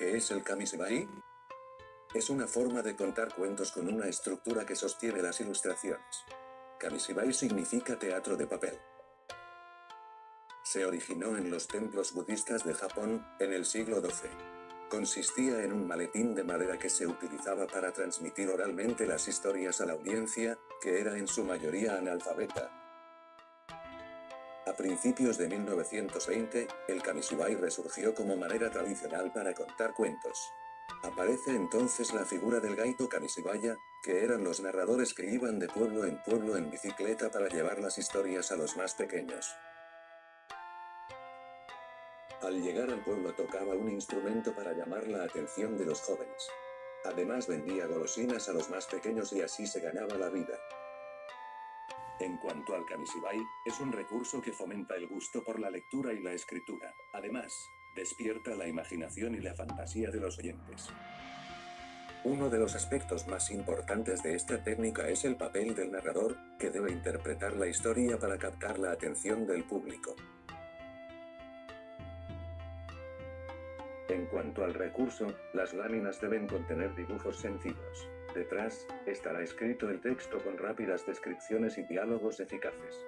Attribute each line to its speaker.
Speaker 1: ¿Qué es el Kamishibai? Es una forma de contar cuentos con una estructura que sostiene las ilustraciones. Kamishibai significa teatro de papel. Se originó en los templos budistas de Japón, en el siglo XII. Consistía en un maletín de madera que se utilizaba para transmitir oralmente las historias a la audiencia, que era en su mayoría analfabeta. A principios de 1920, el kamishibai resurgió como manera tradicional para contar cuentos. Aparece entonces la figura del gaito kamishibaya, que eran los narradores que iban de pueblo en pueblo en bicicleta para llevar las historias a los más pequeños. Al llegar al pueblo tocaba un instrumento para llamar la atención de los jóvenes. Además vendía golosinas a los más pequeños y así se ganaba la vida. En cuanto al kamishibai, es un recurso que fomenta el gusto por la lectura y la escritura. Además, despierta la imaginación y la fantasía de los oyentes. Uno de los aspectos más importantes de esta técnica es el papel del narrador, que debe interpretar la historia para captar la atención del público. En cuanto al recurso, las láminas deben contener dibujos sencillos. Detrás, estará escrito el texto con rápidas descripciones y diálogos eficaces.